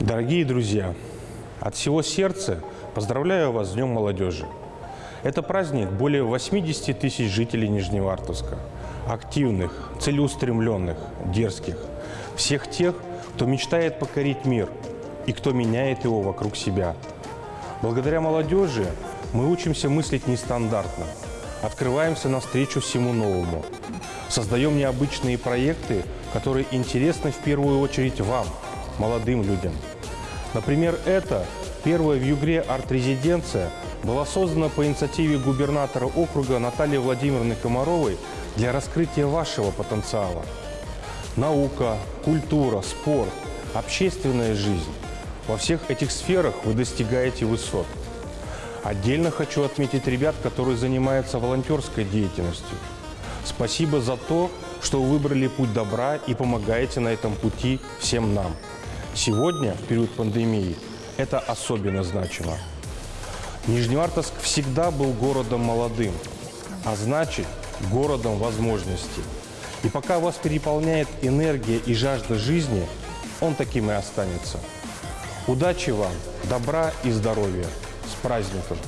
Дорогие друзья, от всего сердца поздравляю вас с Днем молодежи. Это праздник более 80 тысяч жителей Нижневартовска. Активных, целеустремленных, дерзких. Всех тех, кто мечтает покорить мир и кто меняет его вокруг себя. Благодаря молодежи мы учимся мыслить нестандартно, открываемся навстречу всему новому, создаем необычные проекты, которые интересны в первую очередь вам, молодым людям. Например, это первая в Югре арт-резиденция была создана по инициативе губернатора округа Натальи Владимировны Комаровой для раскрытия вашего потенциала. Наука, культура, спорт, общественная жизнь. Во всех этих сферах вы достигаете высот. Отдельно хочу отметить ребят, которые занимаются волонтерской деятельностью. Спасибо за то, что вы выбрали путь добра и помогаете на этом пути всем нам. Сегодня, в период пандемии, это особенно значимо. Нижневартовск всегда был городом молодым, а значит, городом возможностей. И пока вас переполняет энергия и жажда жизни, он таким и останется. Удачи вам, добра и здоровья. С праздником!